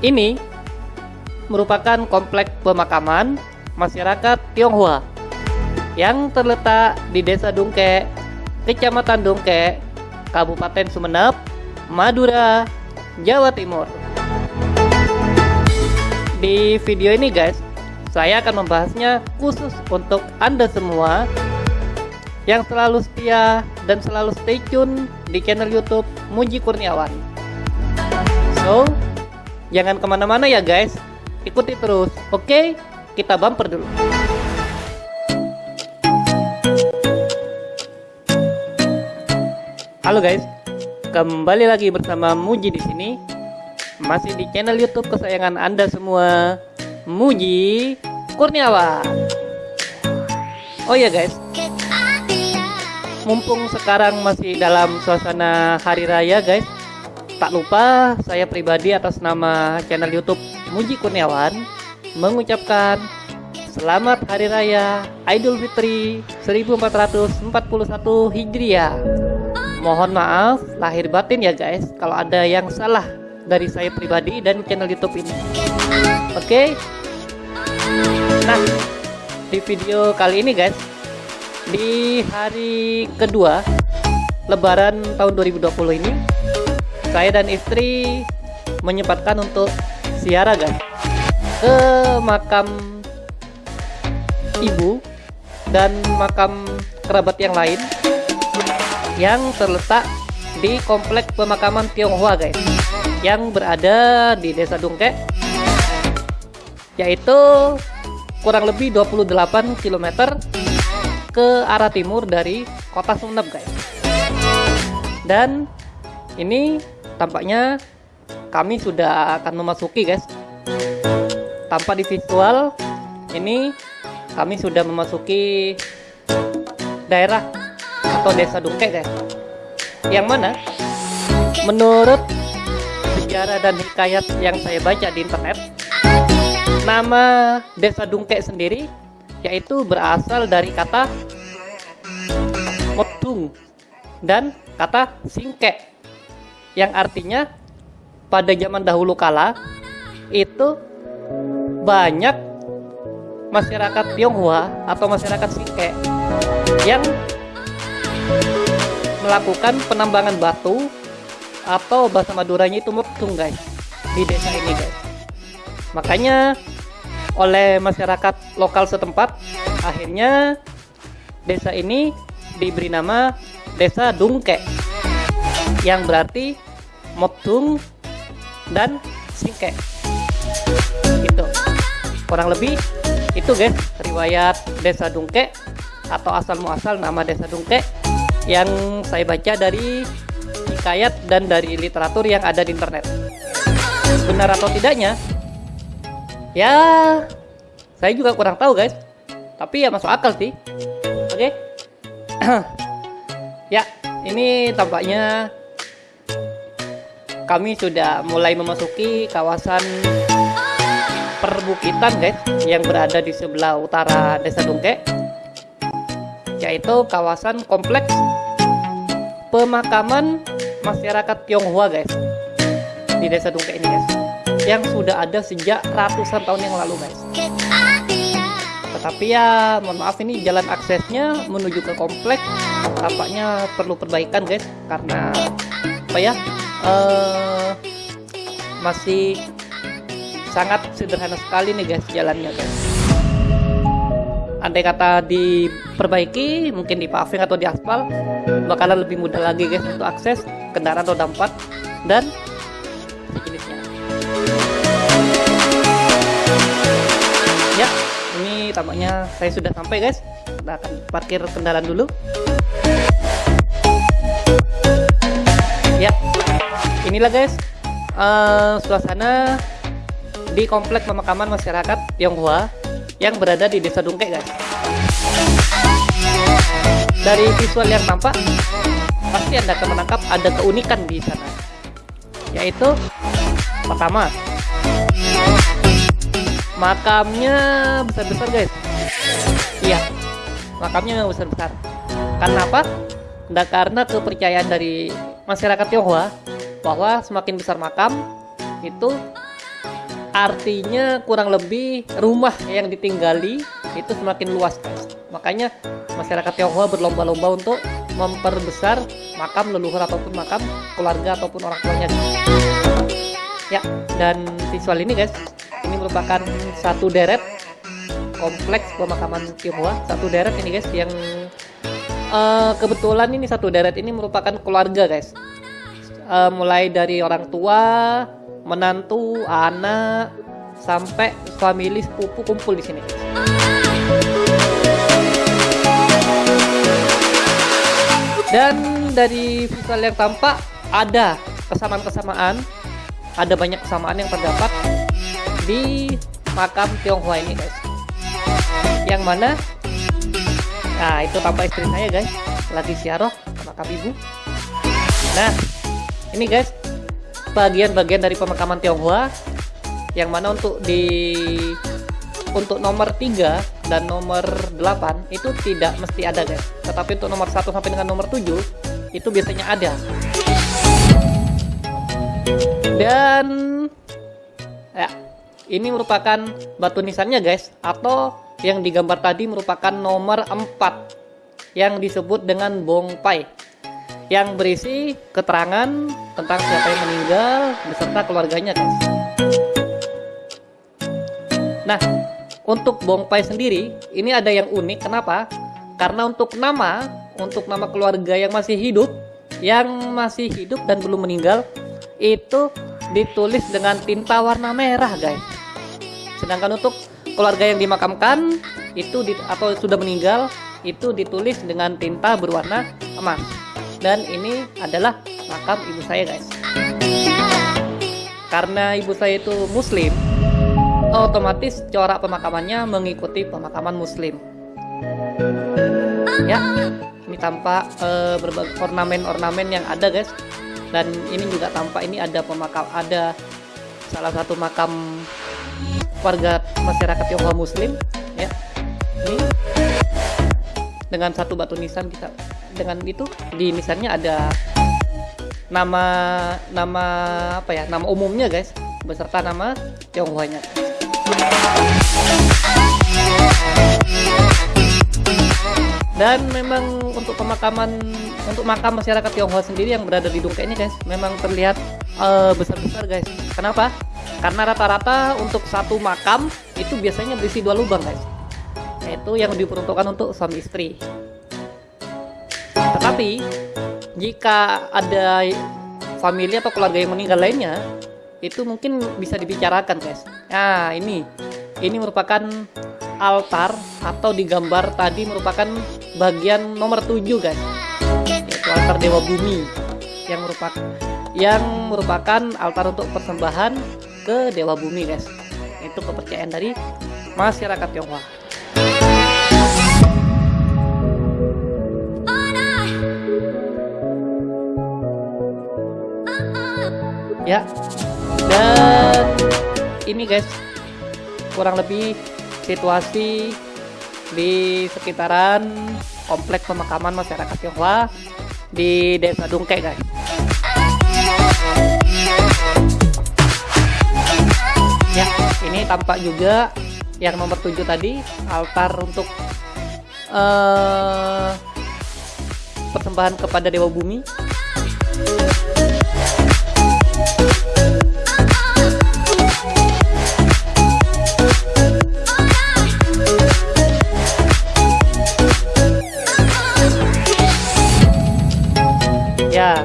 Ini merupakan komplek pemakaman masyarakat Tionghoa yang terletak di Desa Dungke, Kecamatan Dungke, Kabupaten Sumeneb, Madura, Jawa Timur. Di video ini guys, saya akan membahasnya khusus untuk Anda semua yang selalu setia dan selalu stay tune di channel YouTube Muji Kurniawan. So, jangan ke mana-mana ya guys, ikuti terus. Oke, kita bumper dulu. Halo guys, kembali lagi bersama Muji di sini. Masih di channel YouTube kesayangan Anda semua, Muji Kurniawan. Oh ya guys, mumpung sekarang masih dalam suasana hari raya guys, tak lupa saya pribadi atas nama channel YouTube Muji Kurniawan mengucapkan Selamat Hari Raya Idul Fitri 1441 Hijriah. Mohon maaf lahir batin ya guys kalau ada yang salah dari saya pribadi dan channel YouTube ini. Oke. Okay? Nah, di video kali ini guys, di hari kedua Lebaran tahun 2020 ini, saya dan istri menyempatkan untuk siara guys ke makam ibu dan makam kerabat yang lain yang terletak di komplek pemakaman Tionghoa guys. Yang berada di desa Dungke yaitu kurang lebih 28 km ke arah timur dari kota Sumeneb guys. Dan ini tampaknya kami sudah akan memasuki guys. Tanpa di visual ini kami sudah memasuki daerah atau desa Dungke guys. Yang mana? Menurut sejarah dan hikayat yang saya baca di internet nama desa Dungke sendiri yaitu berasal dari kata Motung dan kata Singke yang artinya pada zaman dahulu kala itu banyak masyarakat Tionghoa atau masyarakat Singke yang melakukan penambangan batu atau bahasa Maduranya itu mutung guys di desa ini guys. Makanya oleh masyarakat lokal setempat akhirnya desa ini diberi nama desa Dungke yang berarti mutung dan singke gitu. Kurang lebih itu guys riwayat desa Dungke atau asal muasal nama desa Dungke yang saya baca dari hikayat dan dari literatur yang ada di internet. Benar atau tidaknya? Ya saya juga kurang tahu guys. Tapi ya masuk akal sih. Oke? Okay? ya ini tampaknya kami sudah mulai memasuki kawasan perbukitan guys yang berada di sebelah utara desa Dungke yaitu kawasan kompleks pemakaman masyarakat Tionghoa guys di desa Dungke ini guys yang sudah ada sejak ratusan tahun yang lalu guys. Tetapi ya mohon maaf ini jalan aksesnya menuju ke komplek tampaknya perlu perbaikan guys karena apa ya uh, masih sangat sederhana sekali nih guys jalannya guys. Andai kata diperbaiki mungkin di paving atau di aspal bakalan lebih mudah lagi guys untuk akses kendaraan roda 4 dan sejenisnya ya ini tampaknya saya sudah sampai guys. Kita akan parkir kendaraan dulu. Ya inilah guys. Uh, suasana di komplek pemakaman masyarakat Tionghoa yang berada di desa Dungke guys. Dari visual yang tampak pasti anda akan menangkap ada keunikan di sana yaitu pertama makamnya besar-besar guys. Iya makamnya besar-besar. Karena apa? Nah, karena kepercayaan dari masyarakat Tionghoa bahwa semakin besar makam itu artinya kurang lebih rumah yang ditinggali itu semakin luas guys makanya masyarakat Tionghoa berlomba-lomba untuk memperbesar makam leluhur ataupun makam keluarga ataupun orang tuanya. Ya dan visual ini guys ini merupakan satu deret kompleks pemakaman Tionghoa. Satu deret ini guys yang uh, kebetulan ini satu deret ini merupakan keluarga guys uh, mulai dari orang tua menantu, anak, sampai family sepupu kumpul di sini. Dan dari visual yang tampak ada kesamaan-kesamaan, ada banyak kesamaan yang terdapat di makam Tionghoa ini guys. Yang mana? Nah itu tampak istri saya guys, lagi siaroh makam ibu. Nah ini guys bagian-bagian dari pemakaman Tionghoa yang mana untuk di untuk nomor 3 dan nomor 8 itu tidak mesti ada guys. Tetapi untuk nomor 1 sampai dengan nomor 7 itu biasanya ada. Dan ya ini merupakan batu nisannya guys atau yang digambar tadi merupakan nomor 4 yang disebut dengan bongpai yang berisi keterangan tentang siapa yang meninggal beserta keluarganya guys. Nah, untuk bongpai sendiri ini ada yang unik kenapa? Karena untuk nama, untuk nama keluarga yang masih hidup, yang masih hidup dan belum meninggal itu ditulis dengan tinta warna merah guys. Sedangkan untuk keluarga yang dimakamkan itu di, atau sudah meninggal itu ditulis dengan tinta berwarna emas dan ini adalah makam ibu saya guys. Karena ibu saya itu muslim otomatis corak pemakamannya mengikuti pemakaman muslim. Ya ini tampak uh, berbagai ornamen-ornamen yang ada guys. Dan ini juga tampak ini ada pemakam ada salah satu makam warga masyarakat Tionghoa muslim ya. Ini dengan satu batu nisan bisa dengan itu di misalnya ada nama nama apa ya nama umumnya guys beserta nama Tionghoanya. Dan memang untuk pemakaman untuk makam masyarakat Tionghoa sendiri yang berada di Dungke ini guys memang terlihat uh, besar-besar guys. Kenapa? Karena rata-rata untuk satu makam itu biasanya berisi dua lubang guys. Yaitu yang diperuntukkan untuk suami istri tetapi jika ada famili atau keluarga yang meninggal lainnya, itu mungkin bisa dibicarakan, guys. Nah, ini ini merupakan altar atau digambar tadi merupakan bagian nomor 7, guys. Yaitu altar dewa bumi yang merupakan yang merupakan altar untuk persembahan ke dewa bumi, guys. Itu kepercayaan dari masyarakat Tionghoa. Ya. Dan ini guys kurang lebih situasi di sekitaran kompleks pemakaman masyarakat Tionghoa di Desa Dungke guys. Ya ini tampak juga yang nomor 7 tadi altar untuk uh, persembahan kepada Dewa Bumi Ya,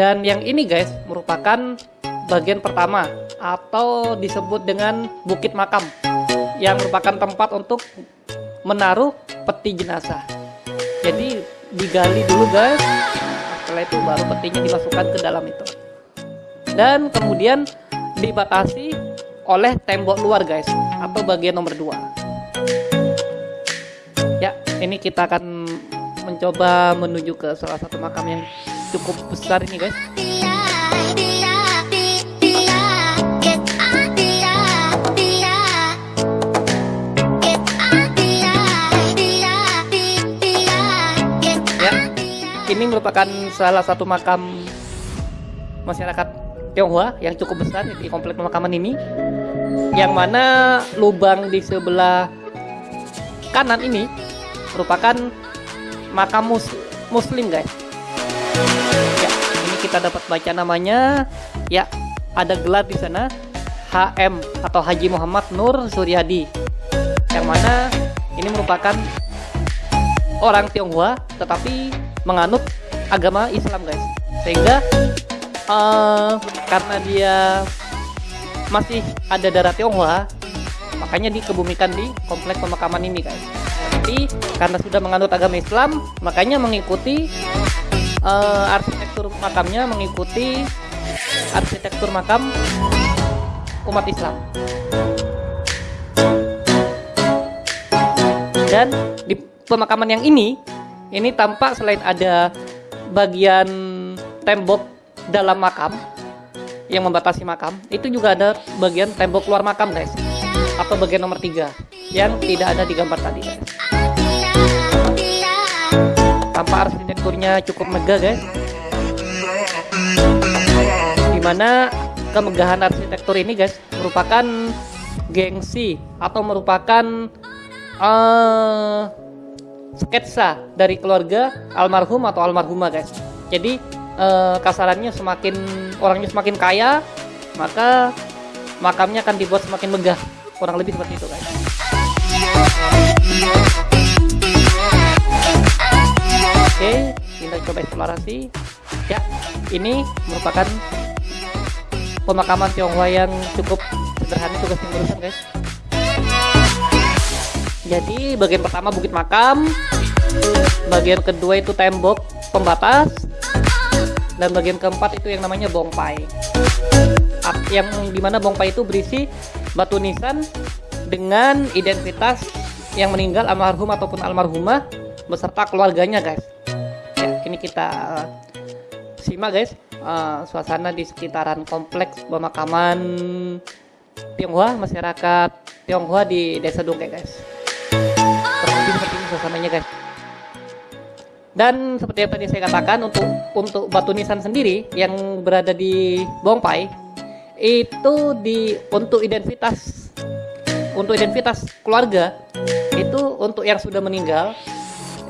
dan yang ini guys merupakan bagian pertama atau disebut dengan bukit makam yang merupakan tempat untuk menaruh peti jenazah. Jadi digali dulu guys, setelah itu baru petinya dimasukkan ke dalam itu. Dan kemudian dibatasi oleh tembok luar guys atau bagian nomor 2. Ya, ini kita akan mencoba menuju ke salah satu makam yang cukup besar ini guys. Ya ini merupakan salah satu makam masyarakat Tionghoa yang cukup besar di komplek pemakaman ini yang mana lubang di sebelah kanan ini merupakan makam mus muslim guys kita dapat baca namanya. Ya ada gelar di sana. HM atau Haji Muhammad Nur Suryadi. Yang mana ini merupakan orang Tionghoa tetapi menganut agama Islam guys. Sehingga uh, karena dia masih ada darah Tionghoa makanya dikebumikan di kompleks pemakaman ini guys. Tapi karena sudah menganut agama Islam makanya mengikuti uh, arsitektur makamnya mengikuti arsitektur makam umat Islam. Dan di pemakaman yang ini ini tampak selain ada bagian tembok dalam makam yang membatasi makam itu juga ada bagian tembok luar makam guys. Atau bagian nomor tiga yang tidak ada di gambar tadi guys. Tanpa arsitekturnya cukup megah guys di mana kemegahan arsitektur ini guys merupakan gengsi atau merupakan uh, sketsa dari keluarga almarhum atau almarhumah guys. Jadi uh, kasarannya semakin orangnya semakin kaya maka makamnya akan dibuat semakin megah. Kurang lebih seperti itu guys. Oke kita coba eksplorasi ya ini merupakan pemakaman Tionghoa yang cukup sederhana juga sih urusan guys. Jadi bagian pertama bukit makam bagian kedua itu tembok pembatas dan bagian keempat itu yang namanya bongpai. Yang di mana bongpai itu berisi batu nisan dengan identitas yang meninggal almarhum ataupun almarhumah beserta keluarganya guys. Ya ini kita simak guys. Uh, suasana di sekitaran kompleks pemakaman Tionghoa masyarakat Tionghoa di desa Dongke guys. Seperti ini suasananya guys. Dan seperti yang tadi saya katakan untuk untuk batu nisan sendiri yang berada di Bongpai itu di untuk identitas untuk identitas keluarga itu untuk yang sudah meninggal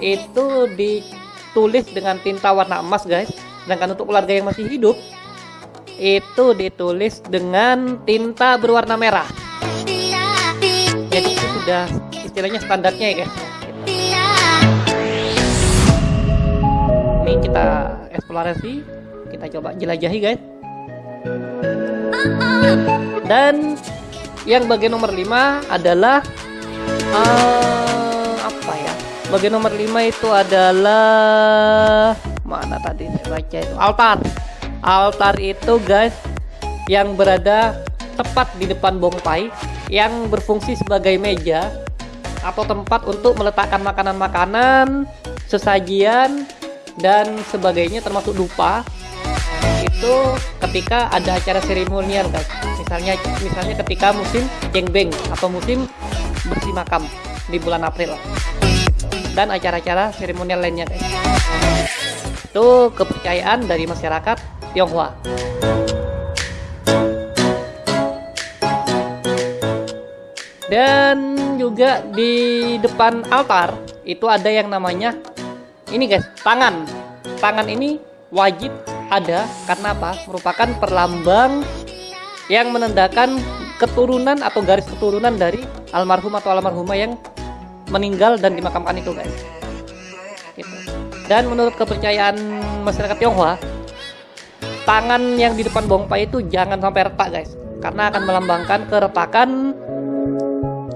itu ditulis dengan tinta warna emas guys sedangkan untuk keluarga yang masih hidup itu ditulis dengan tinta berwarna merah. Jadi itu sudah istilahnya standarnya ya guys. Ini kita eksplorasi kita coba jelajahi guys. Dan yang bagian nomor 5 adalah uh, apa ya? Bagian nomor 5 itu adalah mana tadi saya baca itu. Altar. Altar itu guys yang berada tepat di depan bongpai yang berfungsi sebagai meja atau tempat untuk meletakkan makanan-makanan sesajian dan sebagainya termasuk dupa. Itu ketika ada acara seremonial guys. Misalnya misalnya ketika musim jengbeng atau musim bersih makam di bulan April. Dan acara-acara seremonial lainnya guys itu kepercayaan dari masyarakat Tionghoa. Dan juga di depan altar itu ada yang namanya ini guys tangan. Tangan ini wajib ada karena apa? Merupakan perlambang yang menandakan keturunan atau garis keturunan dari almarhum atau almarhumah yang meninggal dan dimakamkan itu guys. Dan menurut kepercayaan masyarakat Tionghoa tangan yang di depan bongpai itu jangan sampai retak guys. Karena akan melambangkan keretakan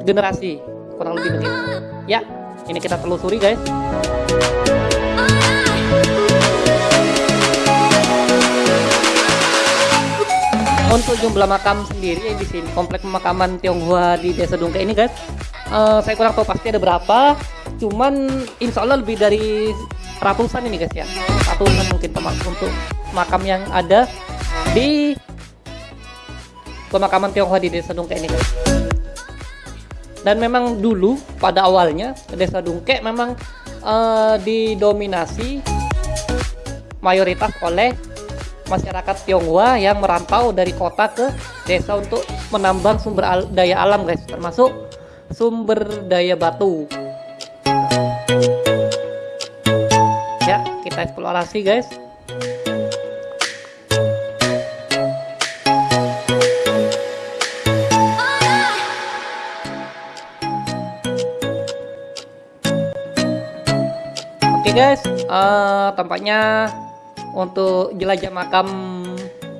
generasi kurang lebih begitu. Ya ini kita telusuri guys. Untuk jumlah makam sendiri di sini komplek pemakaman Tionghoa di Desa Dungke ini guys uh, saya kurang tahu pasti ada berapa. Cuman insya Allah lebih dari ratusan ini guys ya. Ratusan mungkin teman untuk makam yang ada di pemakaman Tionghoa di Desa Dungke ini guys. Dan memang dulu pada awalnya Desa Dungke memang uh, didominasi mayoritas oleh masyarakat Tionghoa yang merantau dari kota ke desa untuk menambang sumber al daya alam guys termasuk sumber daya batu kita eksplorasi guys. Oke okay guys, uh, tampaknya untuk jelajah makam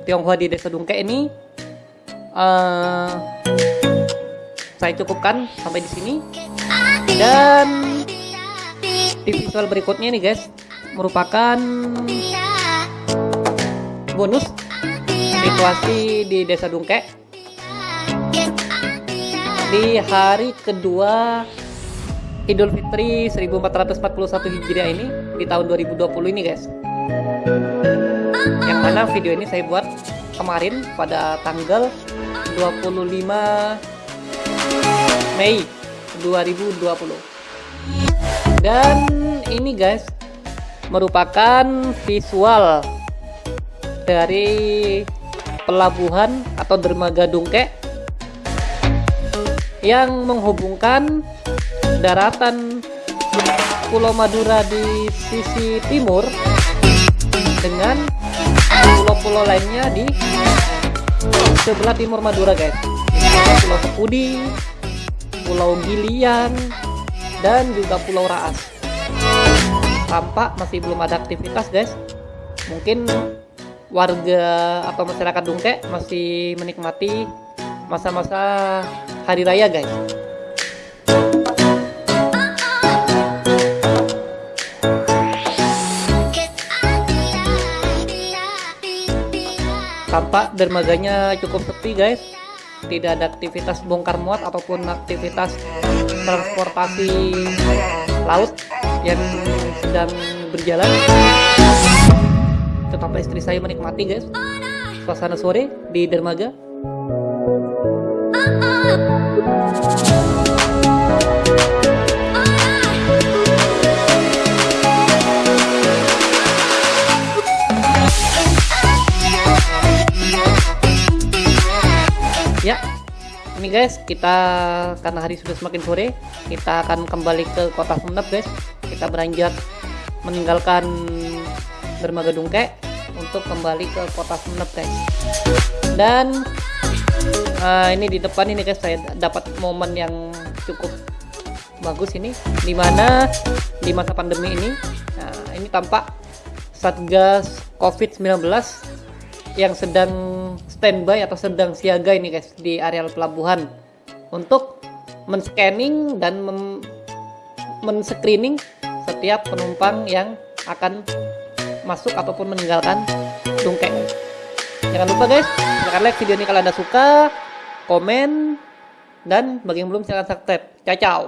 Tionghoa di Desa Dungke ini uh, saya cukupkan sampai di sini. Dan di visual berikutnya nih guys merupakan bonus situasi di Desa Dungke. Di hari kedua Idul Fitri 1441 Hijriah ini di tahun 2020 ini guys. Yang mana video ini saya buat kemarin pada tanggal 25 Mei 2020 dan ini guys merupakan visual dari pelabuhan atau dermaga Dungke yang menghubungkan daratan Pulau Madura di sisi timur dengan pulau-pulau lainnya di sebelah timur Madura guys. Pulau Sepudi Pulau Gilian dan juga Pulau Raas tampak masih belum ada aktivitas guys. Mungkin warga atau masyarakat Dungke masih menikmati masa-masa hari raya guys. Tampak dermaganya cukup sepi guys. Tidak ada aktivitas bongkar muat ataupun aktivitas transportasi laut yang sedang berjalan. Tetap istri saya menikmati guys. Suasana sore di dermaga. Ya ini guys kita karena hari sudah semakin sore kita akan kembali ke kota Sumeneb guys kita beranjak meninggalkan dermaga Dungke untuk kembali ke kota Sumeneb guys dan uh, ini di depan ini guys saya dapat momen yang cukup bagus ini di mana di masa pandemi ini nah, ini tampak Satgas COVID-19 yang sedang standby atau sedang siaga ini guys di areal pelabuhan untuk men-scanning dan men-screening setiap penumpang yang akan masuk ataupun meninggalkan Dungke. Jangan lupa guys, silahkan like video ini kalau anda suka, komen, dan bagi yang belum silahkan subscribe. Ciao ciao.